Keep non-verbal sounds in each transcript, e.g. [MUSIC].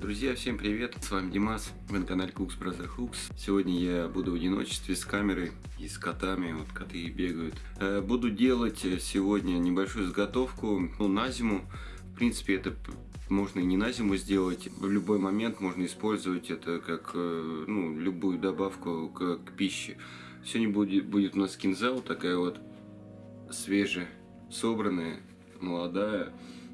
Друзья, всем привет! С вами Димас, вы на канале Cooks Brother Hooks. Сегодня я буду в одиночестве с камерой и с котами, вот коты бегают. Э, буду делать сегодня небольшую заготовку ну, на зиму. В принципе, это можно и не на зиму сделать. В любой момент можно использовать это как э, ну, любую добавку к, к пище. Сегодня будет, будет у нас кинза, вот такая вот свежая, собранная, молодая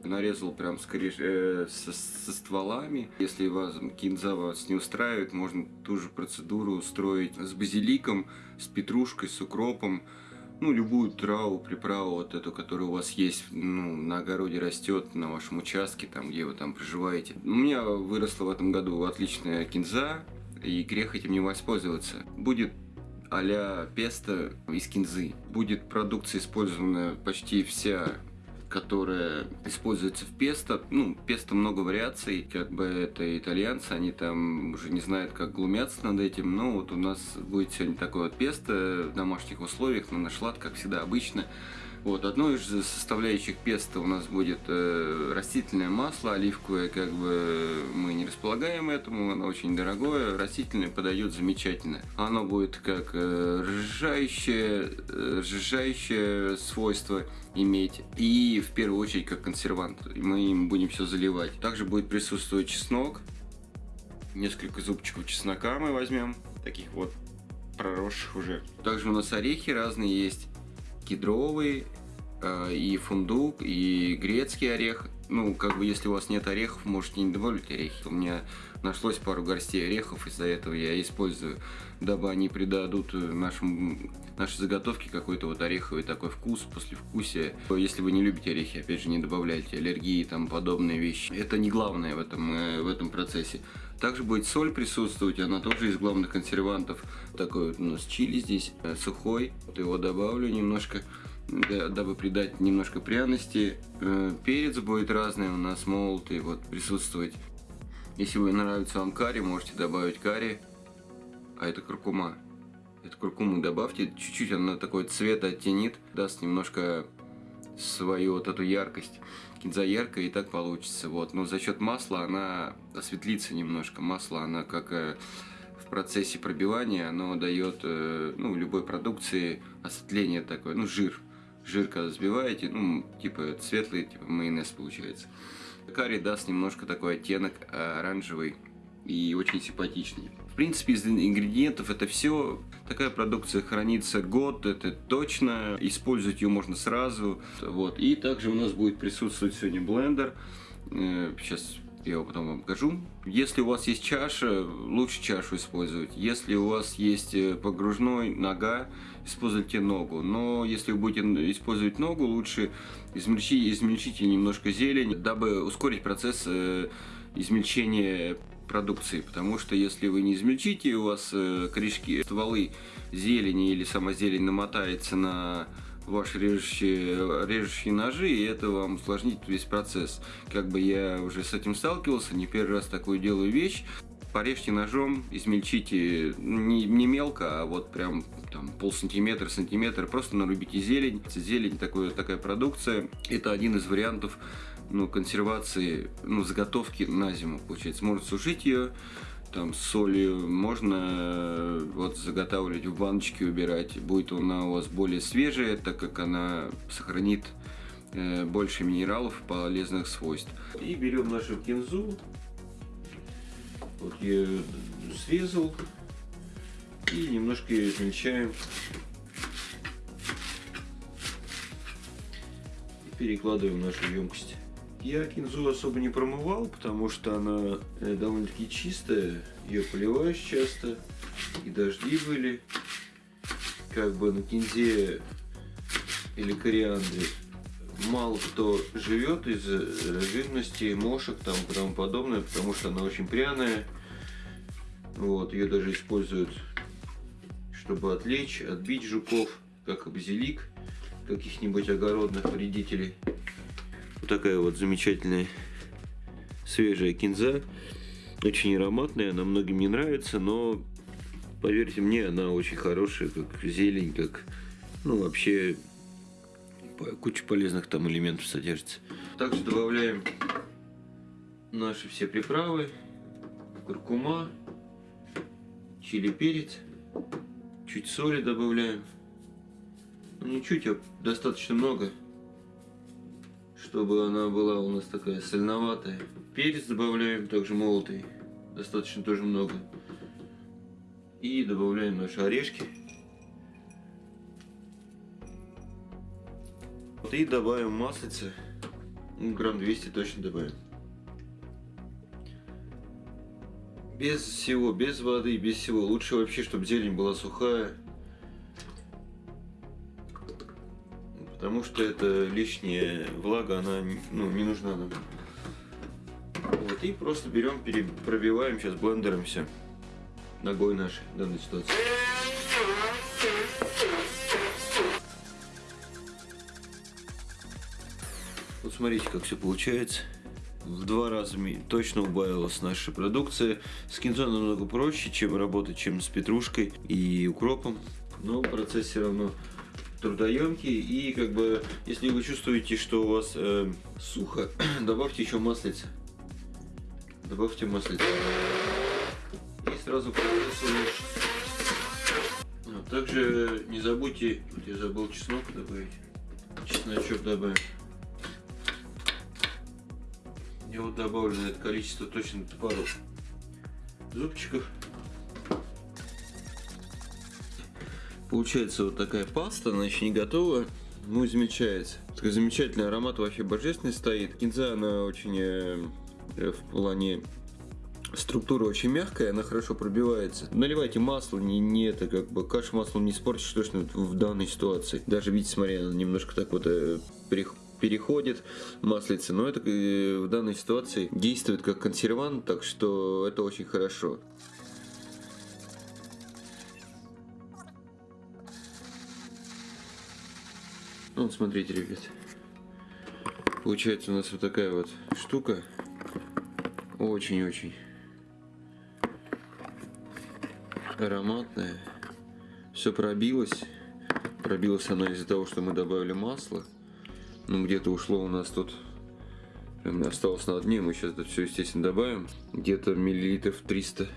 нарезал прям скорее э, со, со стволами. Если вас кинза вас не устраивает, можно ту же процедуру устроить с базиликом, с петрушкой, с укропом. Ну, любую траву, приправу, вот эту, которая у вас есть, ну, на огороде растет, на вашем участке, там, где вы там проживаете. У меня выросла в этом году отличная кинза, и грех этим не воспользоваться. Будет а-ля песто из кинзы. Будет продукция использована почти вся которая используется в песто. Ну, песто много вариаций, как бы это итальянцы, они там уже не знают, как глумятся над этим. Но вот у нас будет сегодня такое вот песто в домашних условиях, на наш лад, как всегда, обычно. Вот, одной из составляющих песта у нас будет э, растительное масло, оливковое, как бы мы не располагаем этому, оно очень дорогое, растительное подойдет замечательно. Оно будет как э, разжижающее, э, свойство иметь и в первую очередь как консервант. Мы им будем все заливать. Также будет присутствовать чеснок, несколько зубчиков чеснока мы возьмем, таких вот проросших уже. Также у нас орехи разные есть кедровый, э, и фундук, и грецкий орех. Ну, как бы, если у вас нет орехов, можете не добавлять орехи. У меня нашлось пару горстей орехов, из-за этого я использую, дабы они придадут нашему, нашей заготовке какой-то вот ореховый такой вкус, послевкусие. Если вы не любите орехи, опять же, не добавляйте аллергии и там подобные вещи. Это не главное в этом, э, в этом процессе. Также будет соль присутствовать, она тоже из главных консервантов. Такой вот у нас чили здесь, э, сухой. Вот его добавлю немножко, дабы придать немножко пряности. Э, перец будет разный у нас молотый, вот присутствовать. Если вы нравится вам карри, можете добавить карри. А это куркума. Эту куркуму добавьте, чуть-чуть она такой цвет оттенит, даст немножко свою вот эту яркость. Кинза яркая и так получится. Вот. Но за счет масла она осветлится немножко. Масло, она как э, в процессе пробивания, оно дает э, ну, любой продукции осветление такое, ну жир. Жир, когда взбиваете, ну, типа светлый, типа майонез получается. Карри даст немножко такой оттенок э, оранжевый и очень симпатичный. В принципе, из ингредиентов это все. Такая продукция хранится год, это точно. Использовать ее можно сразу. Вот. И также у нас будет присутствовать сегодня блендер. Сейчас э, я его потом вам покажу. Если у вас есть чаша, лучше чашу использовать. Если у вас есть э, погружной нога, используйте ногу. Но если вы будете использовать ногу, лучше измельчите, измельчите немножко зелень, дабы ускорить процесс э, измельчения продукции, потому что если вы не измельчите, у вас э, корешки, стволы зелени или сама зелень намотается на ваши режущие, режущие ножи, и это вам усложнит весь процесс. Как бы я уже с этим сталкивался, не первый раз такую делаю вещь. Порежьте ножом, измельчите не, не мелко, а вот прям там пол сантиметра, сантиметр, просто нарубите зелень. Зелень такой, такая продукция, это один из вариантов ну, консервации, ну, заготовки на зиму, получается. Можно сушить ее, там, с солью, можно э, вот заготавливать в баночке, убирать. Будет она у вас более свежая, так как она сохранит э, больше минералов, полезных свойств. И берем нашу кинзу, вот я срезал, и немножко ее измельчаем. И перекладываем в нашу емкость. Я кинзу особо не промывал, потому что она э, довольно-таки чистая. Ее поливаешь часто. И дожди были. Как бы на кинзе или кориандре мало кто живет из э, живности, мошек там и тому подобное, потому что она очень пряная. Вот, ее даже используют, чтобы отвлечь, отбить жуков, как базилик каких-нибудь огородных вредителей. Вот такая вот замечательная свежая кинза. Очень ароматная, она многим не нравится, но поверьте мне, она очень хорошая, как зелень, как, ну, вообще, куча полезных там элементов содержится. Также добавляем наши все приправы, куркума, чили перец, чуть соли добавляем. Ну не чуть, а достаточно много, чтобы она была у нас такая сольноватая. Перец добавляем, также молотый, достаточно тоже много. И добавляем наши орешки. И добавим маслица, ну, грамм 200 точно добавим. Без всего, без воды, без всего. Лучше вообще, чтобы зелень была сухая. Потому что это лишняя влага, она ну, не нужна нам. Вот, и просто берем, пробиваем сейчас блендером все. Ногой нашей в данной ситуации. Вот смотрите, как все получается в два раза точно убавилась наша продукция. С кинзой намного проще, чем работать, чем с петрушкой и укропом. Но процесс все равно трудоемкий. И как бы, если вы чувствуете, что у вас э, сухо, [CLEARS THROAT] добавьте еще маслица. Добавьте маслица. И сразу улучшится. Также не забудьте, вот я забыл чеснок добавить. Чесночок добавим. Я вот добавлю на это количество точно пару зубчиков. Получается вот такая паста, она еще не готова, ну измельчается. Такой замечательный аромат вообще божественный стоит. Кинза она очень э, в плане структура очень мягкая, она хорошо пробивается. Наливайте масло, не, не это как бы кашу маслом не испортишь точно в данной ситуации. Даже видите, смотри, она немножко так вот э, переходит маслица, но это э, в данной ситуации действует как консервант, так что это очень хорошо. Ну, вот смотрите, ребят. Получается у нас вот такая вот штука. Очень-очень ароматная. Все пробилось. Пробилось она из-за того, что мы добавили масло. Ну, где-то ушло у нас тут, осталось на дне, мы сейчас это все, естественно, добавим. Где-то миллилитров 300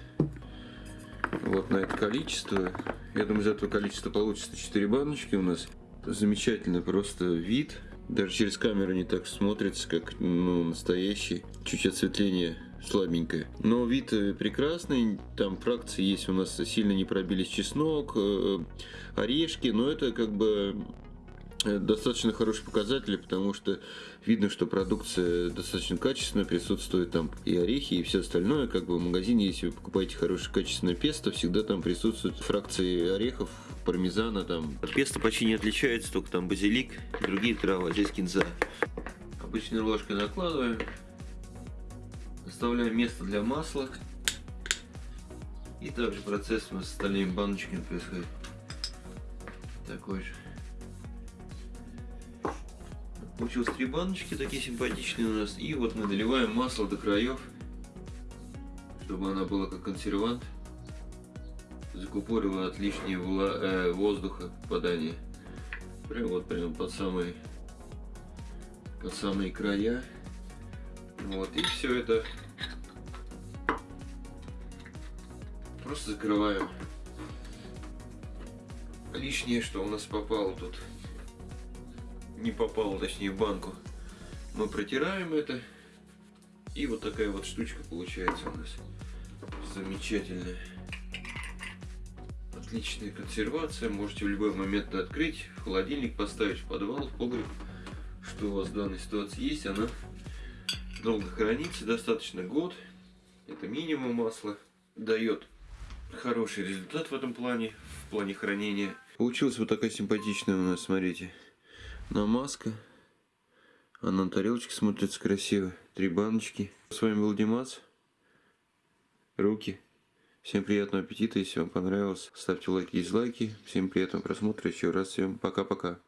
вот на это количество. Я думаю, из этого количества получится 4 баночки у нас. Замечательный просто вид. Даже через камеру не так смотрится, как ну, настоящий. Чуть осветление слабенькое. Но вид э, прекрасный, там фракции есть у нас сильно не пробились чеснок, э, орешки, но это как бы достаточно хороший показатель, потому что видно, что продукция достаточно качественная, присутствует там и орехи, и все остальное. Как бы в магазине, если вы покупаете хорошее качественное песто, всегда там присутствуют фракции орехов, пармезана там. От песто почти не отличается, только там базилик, другие травы, а здесь кинза. Обычной ложкой накладываем, оставляем место для масла. И также процесс у нас с остальными баночками происходит такой же. Получилось три баночки такие симпатичные у нас. И вот мы доливаем масло до краев, чтобы она была как консервант. Закупорила от лишнего э, воздуха попадания. Прям вот прям под самые, под самые края. Вот, и все это просто закрываем. Лишнее, что у нас попало тут не попало, точнее, в банку. Мы протираем это. И вот такая вот штучка получается у нас. Замечательная. Отличная консервация. Можете в любой момент открыть, в холодильник поставить, в подвал, в погреб. Что у вас в данной ситуации есть. Она долго хранится, достаточно год. Это минимум масла. Дает хороший результат в этом плане, в плане хранения. Получилась вот такая симпатичная у нас, смотрите намазка. А на тарелочке смотрится красиво. Три баночки. С вами был Димас. Руки. Всем приятного аппетита. Если вам понравилось, ставьте лайки и дизлайки. Всем приятного просмотра. Еще раз всем пока-пока.